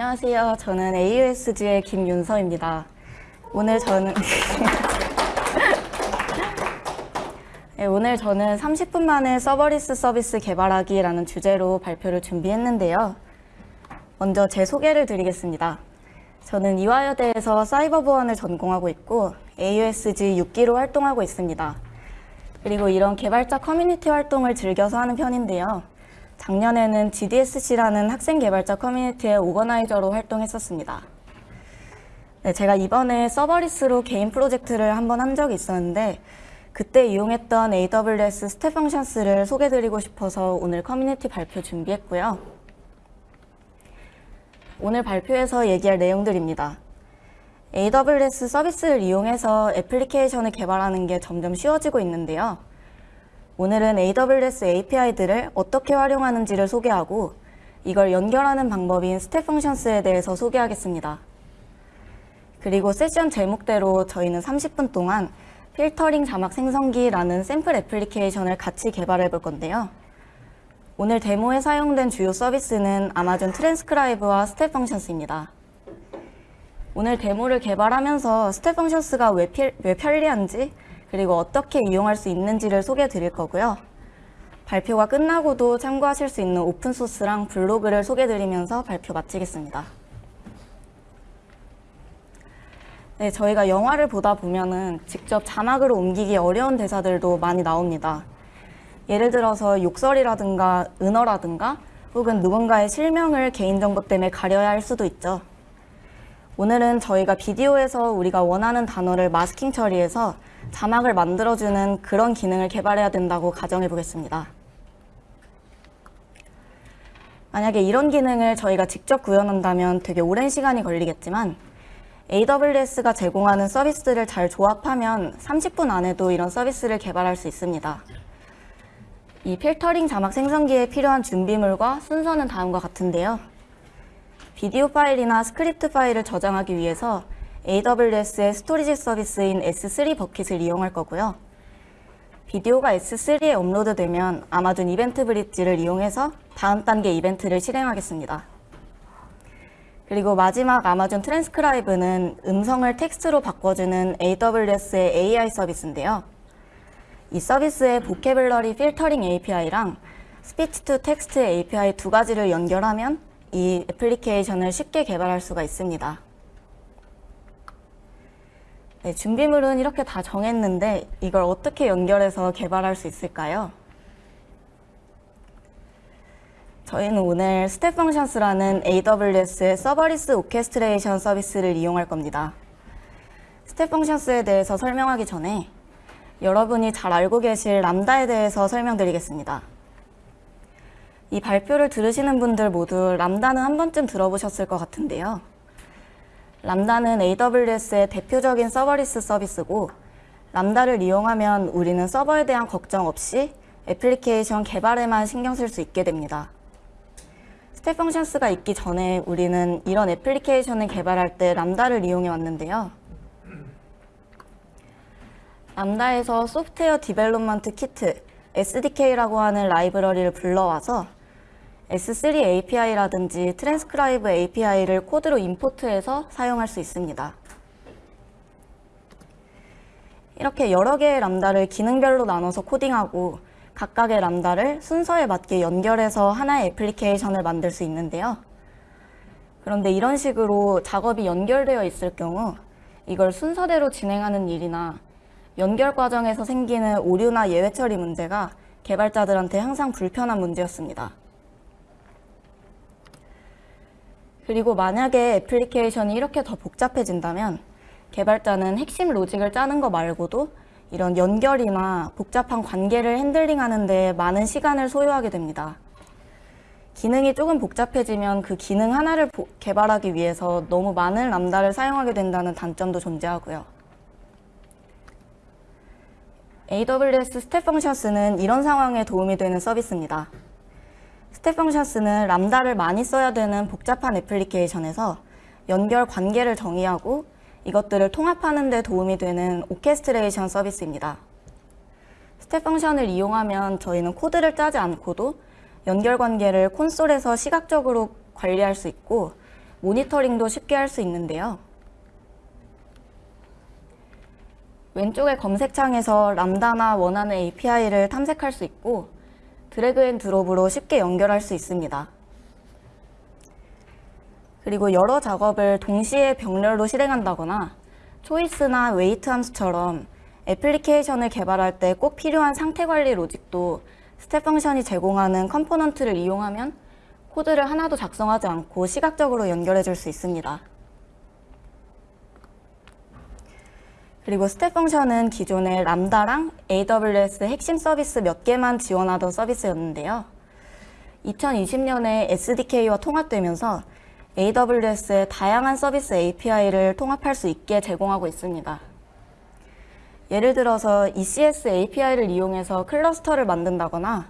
안녕하세요. 저는 AUSG의 김윤서입니다. 오늘 저는 네, 오늘 저는 30분 만에 serverless 서비스 개발하기라는 주제로 발표를 준비했는데요. 먼저 제 소개를 드리겠습니다. 저는 이화여대에서 사이버 보안을 전공하고 있고 AUSG 6기로 활동하고 있습니다. 그리고 이런 개발자 커뮤니티 활동을 즐겨서 하는 편인데요. 작년에는 GDSC라는 학생 개발자 커뮤니티의 organizer로 활동했었습니다. 네, 제가 이번에 serverless로 개인 프로젝트를 한번 한 적이 있었는데 그때 이용했던 AWS Step Functions를 소개드리고 싶어서 오늘 커뮤니티 발표 준비했고요. 오늘 발표에서 얘기할 내용들입니다. AWS 서비스를 이용해서 애플리케이션을 개발하는 게 점점 쉬워지고 있는데요. 오늘은 AWS API들을 어떻게 활용하는지를 소개하고 이걸 연결하는 방법인 Step Functions에 대해서 소개하겠습니다. 그리고 세션 제목대로 저희는 30분 동안 필터링 자막 생성기라는 샘플 애플리케이션을 같이 개발해 볼 건데요. 오늘 데모에 사용된 주요 서비스는 아마존 트랜스크라이브와 스텝 펑션스입니다. 오늘 데모를 개발하면서 Step Functions가 왜, 왜 편리한지 그리고 어떻게 이용할 수 있는지를 소개해 드릴 거고요. 발표가 끝나고도 참고하실 수 있는 오픈소스랑 블로그를 소개해 드리면서 발표 마치겠습니다. 네, 저희가 영화를 보다 보면은 직접 자막으로 옮기기 어려운 대사들도 많이 나옵니다. 예를 들어서 욕설이라든가 은어라든가 혹은 누군가의 실명을 개인정보 때문에 가려야 할 수도 있죠. 오늘은 저희가 비디오에서 우리가 원하는 단어를 마스킹 처리해서 자막을 만들어주는 그런 기능을 개발해야 된다고 가정해 보겠습니다. 만약에 이런 기능을 저희가 직접 구현한다면 되게 오랜 시간이 걸리겠지만 AWS가 제공하는 서비스를 잘 조합하면 30분 안에도 이런 서비스를 개발할 수 있습니다. 이 필터링 자막 생성기에 필요한 준비물과 순서는 다음과 같은데요. 비디오 파일이나 스크립트 파일을 저장하기 위해서 AWS의 storage 서비스인 S3 bucket을 이용할 거고요. 비디오가 S3에 업로드되면 아마존 EventBridge를 이용해서 다음 단계 이벤트를 실행하겠습니다. 그리고 마지막 아마존 트랜스크라이브는 음성을 텍스트로 바꿔주는 AWS의 AI 서비스인데요. 이 서비스의 vocabulary filtering API랑 speech to text API 두 가지를 연결하면 이 애플리케이션을 쉽게 개발할 수가 있습니다. 네, 준비물은 이렇게 다 정했는데 이걸 어떻게 연결해서 개발할 수 있을까요? 저희는 오늘 Step Functions라는 AWS의 serverless orchestration 서비스를 이용할 겁니다. Step Functions에 대해서 설명하기 전에 여러분이 잘 알고 계실 Lambda에 대해서 설명드리겠습니다. 이 발표를 들으시는 분들 모두 Lambda는 한 번쯤 들어보셨을 것 같은데요. 람다는 AWS의 대표적인 serverless 서비스고 Lambda를 이용하면 우리는 서버에 대한 걱정 없이 애플리케이션 개발에만 신경 쓸 수 있게 됩니다. Step Functions가 있기 전에 우리는 이런 애플리케이션을 개발할 때 Lambda를 이용해 왔는데요. Lambda에서 software development kit, SDK라고 하는 라이브러리를 불러와서 S3 API라든지 트랜스크라이브 API를 코드로 import해서 사용할 수 있습니다. 이렇게 여러 개의 Lambda를 기능별로 나눠서 코딩하고 각각의 Lambda를 순서에 맞게 연결해서 하나의 애플리케이션을 만들 수 있는데요. 그런데 이런 식으로 작업이 연결되어 있을 경우 이걸 순서대로 진행하는 일이나 연결 과정에서 생기는 오류나 예외 처리 문제가 개발자들한테 항상 불편한 문제였습니다. 그리고 만약에 애플리케이션이 이렇게 더 복잡해진다면 개발자는 핵심 로직을 짜는 거 말고도 이런 연결이나 복잡한 관계를 핸들링하는 데 많은 시간을 소요하게 됩니다. 기능이 조금 복잡해지면 그 기능 하나를 개발하기 위해서 너무 많은 Lambda를 사용하게 된다는 단점도 존재하고요. AWS 스텝 펑션스는 이런 상황에 도움이 되는 서비스입니다. Step Functions는 Lambda를 많이 써야 되는 복잡한 애플리케이션에서 연결 관계를 정의하고 이것들을 통합하는 데 도움이 되는 orchestration 서비스입니다. Step Function을 이용하면 저희는 코드를 짜지 않고도 연결 관계를 콘솔에서 시각적으로 관리할 수 있고 모니터링도 쉽게 할 수 있는데요. 왼쪽의 검색창에서 Lambda나 원하는 API를 탐색할 수 있고 drag and drop으로 쉽게 연결할 수 있습니다. 그리고 여러 작업을 동시에 병렬로 실행한다거나 Choice나 Wait 함수처럼 애플리케이션을 개발할 때 꼭 필요한 상태 관리 logic도 Step Function이 제공하는 component를 이용하면 코드를 하나도 작성하지 않고 시각적으로 연결해 줄 수 있습니다. 그리고 Step Function은 기존에 Lambda랑 AWS 핵심 서비스 몇 개만 지원하던 서비스였는데요. 2020년에 SDK와 통합되면서 AWS의 다양한 서비스 API를 통합할 수 있게 제공하고 있습니다. 예를 들어서 ECS API를 이용해서 클러스터를 만든다거나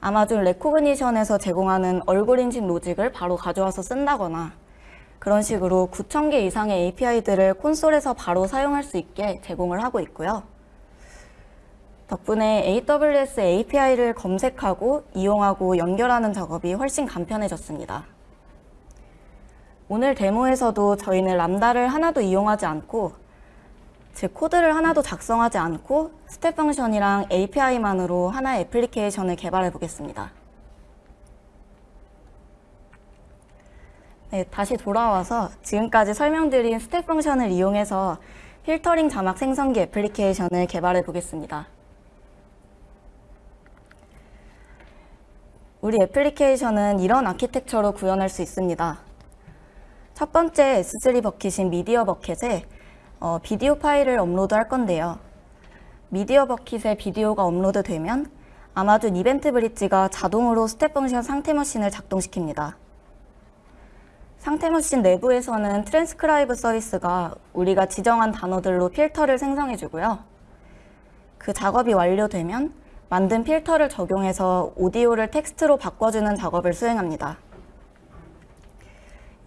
아마존 레코그니션에서 제공하는 얼굴 인식 로직을 바로 가져와서 쓴다거나 그런 식으로 9,000개 이상의 API들을 콘솔에서 바로 사용할 수 있게 제공을 하고 있고요. 덕분에 AWS API를 검색하고 이용하고 연결하는 작업이 훨씬 간편해졌습니다. 오늘 데모에서도 저희는 람다를 하나도 이용하지 않고 즉 코드를 하나도 작성하지 않고 Step Function이랑 API만으로 하나의 애플리케이션을 개발해 보겠습니다. 네, 다시 돌아와서 지금까지 설명드린 Step Function을 이용해서 필터링 자막 생성기 애플리케이션을 개발해 보겠습니다. 우리 애플리케이션은 이런 아키텍처로 구현할 수 있습니다. 첫 번째 S3 버킷인 미디어 버킷에 어, 비디오 파일을 업로드 할 건데요. 미디어 버킷에 비디오가 업로드 되면 아마존 EventBridge가 자동으로 Step Function 상태 머신을 작동시킵니다. 상태 머신 내부에서는 트랜스크라이브 서비스가 우리가 지정한 단어들로 필터를 생성해주고요. 그 작업이 완료되면 만든 필터를 적용해서 오디오를 텍스트로 바꿔주는 작업을 수행합니다.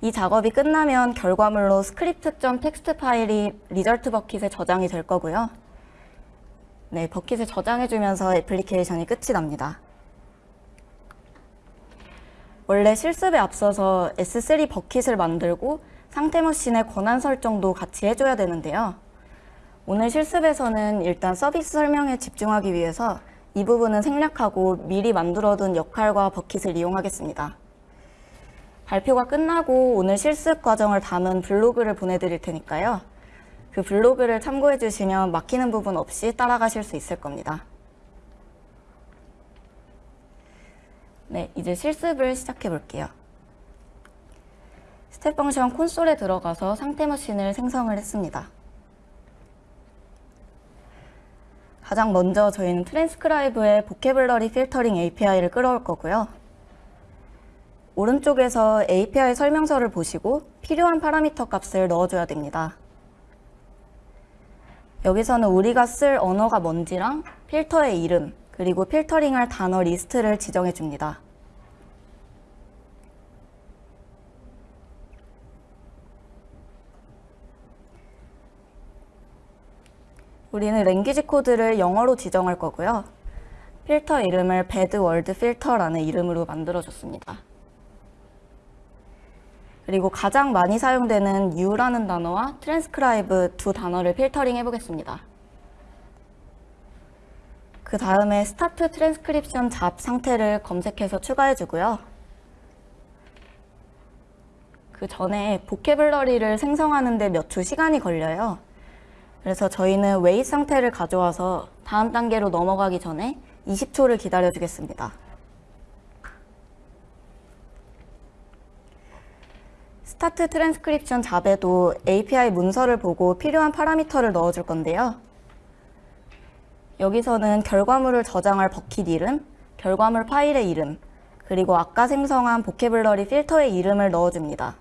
이 작업이 끝나면 결과물로 script.txt 파일이 result 버킷에 저장이 될 거고요. 네, 버킷에 저장해주면서 애플리케이션이 끝이 납니다. 원래 실습에 앞서서 S3 버킷을 만들고 상태 머신의 권한 설정도 같이 해줘야 되는데요. 오늘 실습에서는 일단 서비스 설명에 집중하기 위해서 이 부분은 생략하고 미리 만들어둔 역할과 버킷을 이용하겠습니다. 발표가 끝나고 오늘 실습 과정을 담은 블로그를 보내드릴 테니까요. 그 블로그를 참고해 주시면 막히는 부분 없이 따라가실 수 있을 겁니다. 네, 이제 실습을 시작해 볼게요. Step Function 콘솔에 들어가서 상태 머신을 생성을 했습니다. 가장 먼저 저희는 트랜스크라이브의 보케블러리 필터링 API를 끌어올 거고요. 오른쪽에서 API 설명서를 보시고 필요한 파라미터 값을 넣어줘야 됩니다. 여기서는 우리가 쓸 언어가 뭔지랑 필터의 이름, 그리고 필터링할 단어 리스트를 지정해 줍니다. 우리는 language code를 영어로 지정할 거고요. 필터 이름을 word filter라는 이름으로 만들어줬습니다. 그리고 가장 많이 사용되는 you라는 단어와 transcribe 두 단어를 필터링 해보겠습니다. 그 다음에 스타트 트랜스크립션 잡 상태를 검색해서 추가해 주고요. 그 전에 vocabulary를 생성하는데 몇초 시간이 걸려요. 그래서 저희는 웨이 상태를 가져와서 다음 단계로 넘어가기 전에 20초를 기다려주겠습니다. 스타트 트랜스크립션 잡에도 API 문서를 보고 필요한 파라미터를 넣어줄 건데요. 여기서는 결과물을 저장할 버킷 이름, 결과물 파일의 이름, 그리고 아까 생성한 vocabulary 필터의 이름을 넣어줍니다.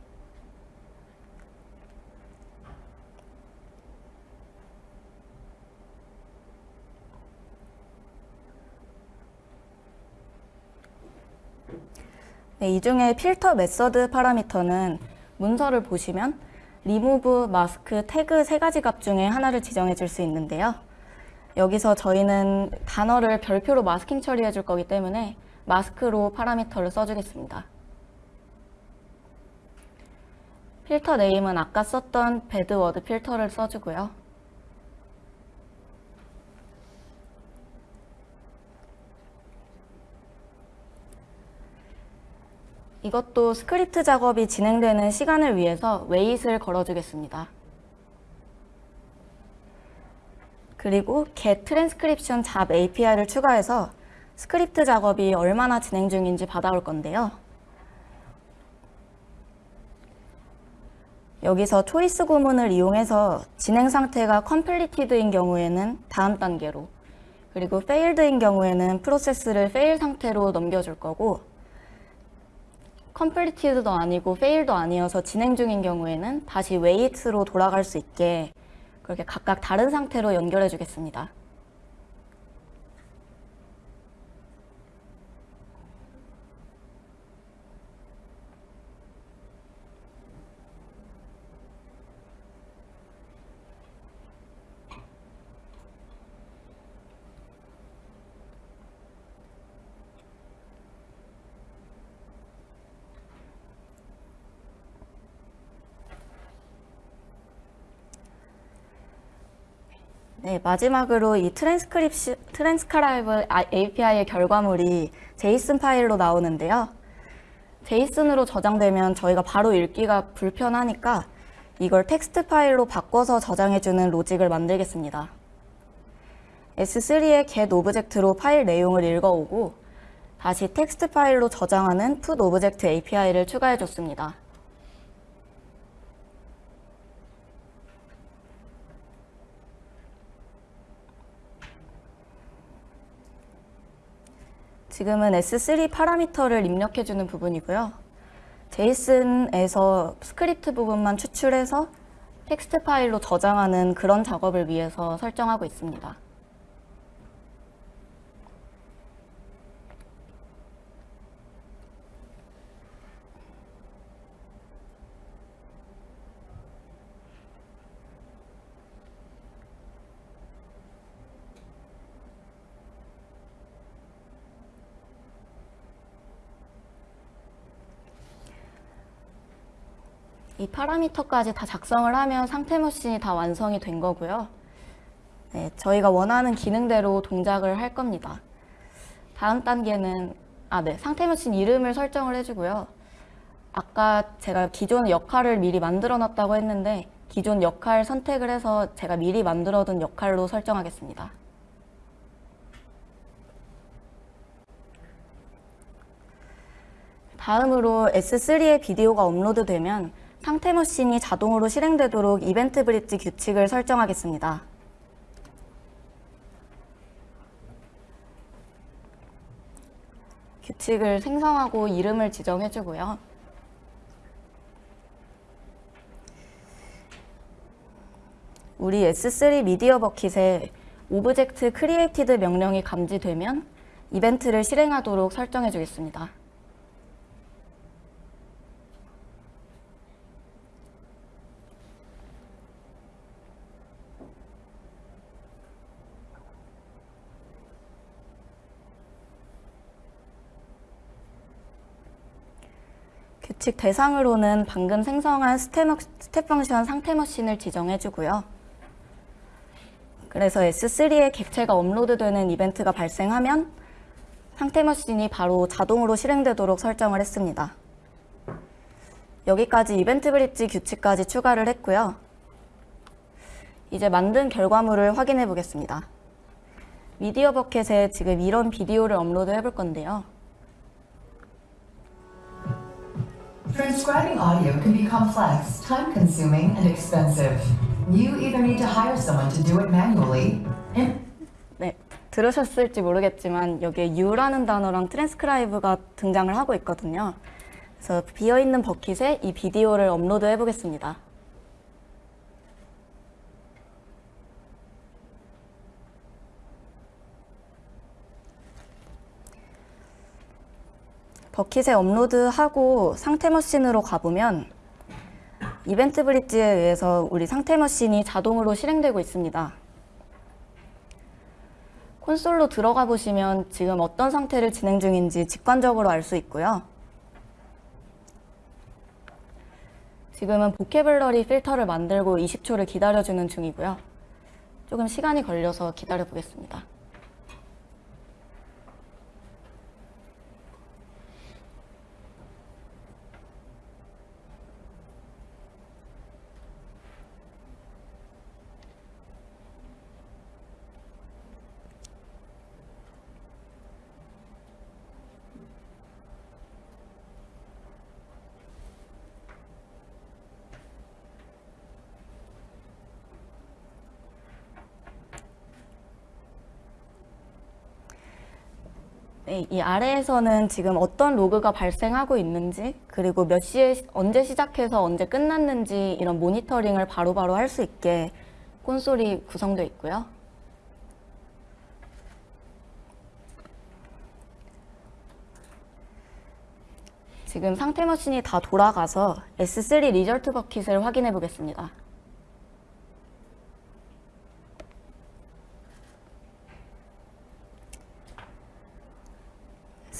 네, 이 중에 filter method 파라미터는 문서를 보시면 리무브, 마스크, 태그 세 가지 값 중에 하나를 지정해 줄 수 있는데요. 여기서 저희는 단어를 별표로 마스킹 처리해 줄 거기 때문에 mask로 파라미터를 써주겠습니다. filter name은 아까 썼던 bad word filter를 써주고요. 이것도 스크립트 작업이 진행되는 시간을 위해서 wait를 걸어주겠습니다. 그리고 get transcription job API를 추가해서 스크립트 작업이 얼마나 진행 중인지 받아올 건데요. 여기서 choice 구문을 이용해서 진행 상태가 completed인 경우에는 다음 단계로 그리고 failed인 경우에는 프로세스를 fail 상태로 넘겨줄 거고 completed도 아니고 fail도 아니어서 진행 중인 경우에는 다시 wait로 돌아갈 수 있게 그렇게 각각 다른 상태로 연결해 주겠습니다. 네, 마지막으로 이 트랜스크립시, 트랜스크라이브 API의 결과물이 JSON 파일로 나오는데요. JSON으로 저장되면 저희가 바로 읽기가 불편하니까 이걸 텍스트 파일로 바꿔서 저장해주는 로직을 만들겠습니다. S3의 get object로 파일 내용을 읽어오고 다시 텍스트 파일로 저장하는 put object API를 추가해줬습니다. 지금은 S3 파라미터를 입력해주는 부분이고요. JSON에서 스크립트 부분만 추출해서 텍스트 파일로 저장하는 그런 작업을 위해서 설정하고 있습니다. 이 파라미터까지 다 작성을 하면 상태 머신이 다 완성이 된 거고요. 네, 저희가 원하는 기능대로 동작을 할 겁니다. 다음 단계는 아, 네, 상태 머신 이름을 설정을 해주고요. 아까 제가 기존 역할을 미리 만들어 놨다고 했는데 기존 역할 선택을 해서 제가 미리 만들어둔 역할로 설정하겠습니다. 다음으로 S3의 비디오가 업로드되면 상태 머신이 자동으로 실행되도록 EventBridge 규칙을 설정하겠습니다. 규칙을 생성하고 이름을 지정해주고요. 우리 S3 미디어 버킷에 object created 명령이 감지되면 이벤트를 실행하도록 설정해 주겠습니다. 규칙 대상으로는 방금 생성한 Step, Function 상태 머신을 지정해주고요. 그래서 S3에 객체가 업로드되는 이벤트가 발생하면 상태 머신이 바로 자동으로 실행되도록 설정을 했습니다. 여기까지 이벤트 브릿지 규칙까지 추가를 했고요. 이제 만든 결과물을 확인해 보겠습니다. 미디어 버켓에 지금 이런 비디오를 업로드 해볼 건데요. Transcribing audio can be complex, time consuming, and expensive. You either need to hire someone to do it manually, and 네, 들으셨을지 모르겠지만 여기에 you라는 단어랑 트랜스크라이브가 등장을 하고 있거든요. 그래서 비어있는 bucket에 이 비디오를 업로드 해보겠습니다. bucket에 업로드하고 상태 머신으로 가보면 이벤트 브릿지에 의해서 우리 상태 머신이 자동으로 실행되고 있습니다. 콘솔로 들어가 보시면 지금 어떤 상태를 진행 중인지 직관적으로 알 수 있고요. 지금은 보케블러리 필터를 만들고 20초를 기다려주는 중이고요. 조금 시간이 걸려서 기다려 보겠습니다. 네, 이 아래에서는 지금 어떤 로그가 발생하고 있는지 그리고 몇 시에 시- 언제 시작해서 언제 끝났는지 이런 모니터링을 바로바로 할 수 있게 콘솔이 구성되어 있고요. 지금 상태 머신이 다 돌아가서 S3 result bucket을 확인해 보겠습니다.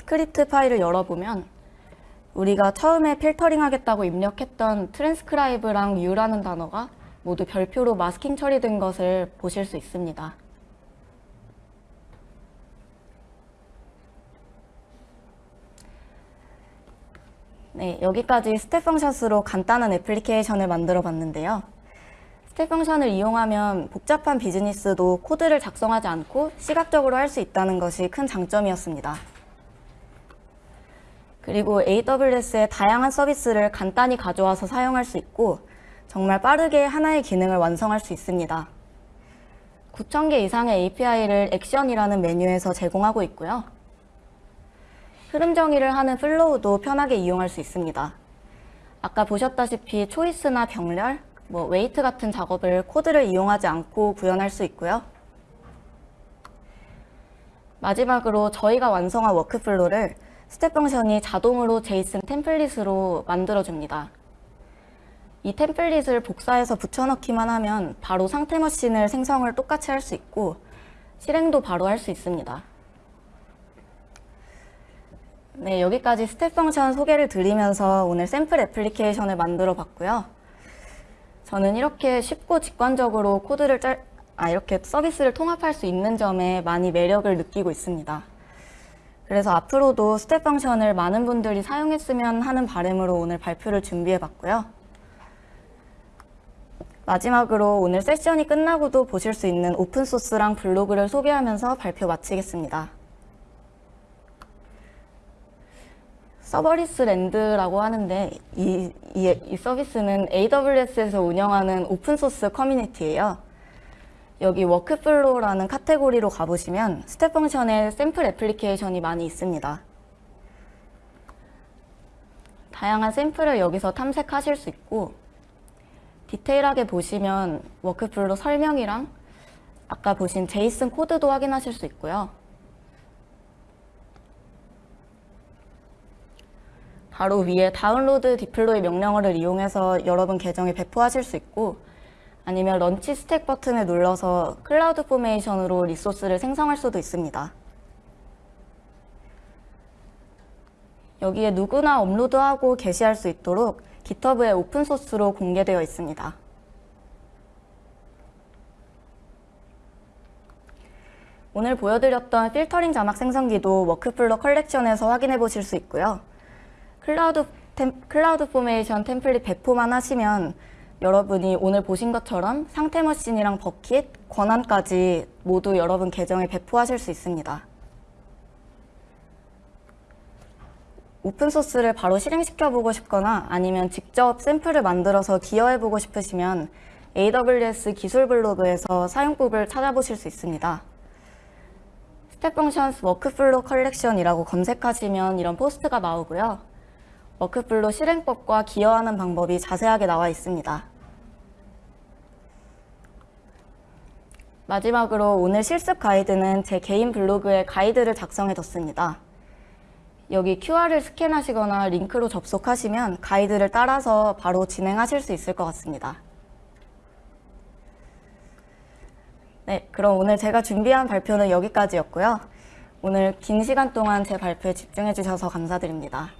스크립트 파일을 열어보면 우리가 처음에 필터링 하겠다고 입력했던 트랜스크라이브랑 U라는 단어가 모두 별표로 마스킹 처리된 것을 보실 수 있습니다. 네, 여기까지 Step Functions로 간단한 애플리케이션을 만들어 봤는데요. Step Function을 이용하면 복잡한 비즈니스도 코드를 작성하지 않고 시각적으로 할 수 있다는 것이 큰 장점이었습니다. 그리고 AWS의 다양한 서비스를 간단히 가져와서 사용할 수 있고 정말 빠르게 하나의 기능을 완성할 수 있습니다. 9,000개 이상의 API를 액션이라는 메뉴에서 제공하고 있고요. 흐름 정의를 하는 flow도 편하게 이용할 수 있습니다. 아까 보셨다시피 choice나 병렬, 뭐 wait 같은 작업을 코드를 이용하지 않고 구현할 수 있고요. 마지막으로 저희가 완성한 workflow를 Step Function이 자동으로 JSON template으로 만들어줍니다. 이 template을 복사해서 붙여넣기만 하면 바로 상태 머신을 생성을 똑같이 할 수 있고 실행도 바로 할 수 있습니다. 네, 여기까지 Step Function 소개를 드리면서 오늘 샘플 애플리케이션을 만들어 봤고요. 저는 이렇게 쉽고 직관적으로 코드를 짤, 아, 이렇게 서비스를 통합할 수 있는 점에 많이 매력을 느끼고 있습니다. 그래서 앞으로도 Step Function을 많은 분들이 사용했으면 하는 바람으로 오늘 발표를 준비해 봤고요. 마지막으로 오늘 세션이 끝나고도 보실 수 있는 open source랑 블로그를 소개하면서 발표 마치겠습니다. Serverless Land라고 하는데 이, 이, 이 서비스는 AWS에서 운영하는 open source 커뮤니티예요. 여기 workflow라는 카테고리로 가보시면 Step Function의 샘플 애플리케이션이 많이 있습니다. 다양한 샘플을 여기서 탐색하실 수 있고 디테일하게 보시면 workflow 설명이랑 아까 보신 JSON 코드도 확인하실 수 있고요. 바로 위에 다운로드 deploy 명령어를 이용해서 여러분 계정에 배포하실 수 있고 아니면 launch stack 버튼을 눌러서 CloudFormation으로 리소스를 생성할 수도 있습니다. 여기에 누구나 업로드하고 게시할 수 있도록 GitHub에 open source로 공개되어 있습니다. 오늘 보여드렸던 필터링 자막 생성기도 workflow 컬렉션에서 확인해 보실 수 있고요. 클라우드, 템, CloudFormation template 배포만 하시면 여러분이 오늘 보신 것처럼 상태 머신이랑 bucket, 권한까지 모두 여러분 계정에 배포하실 수 있습니다. open source를 바로 실행시켜 보고 싶거나 아니면 직접 샘플을 만들어서 기여해 보고 싶으시면 AWS 기술 블로그에서 사용법을 찾아보실 수 있습니다. Step Functions workflow 컬렉션이라고 검색하시면 이런 포스트가 나오고요. 워크플로 실행법과 기여하는 방법이 자세하게 나와 있습니다. 마지막으로 오늘 실습 가이드는 제 개인 블로그에 가이드를 작성해 뒀습니다. 여기 QR을 스캔하시거나 링크로 접속하시면 가이드를 따라서 바로 진행하실 수 있을 것 같습니다. 네, 그럼 오늘 제가 준비한 발표는 여기까지였고요. 오늘 긴 시간 동안 제 발표에 집중해 주셔서 감사드립니다.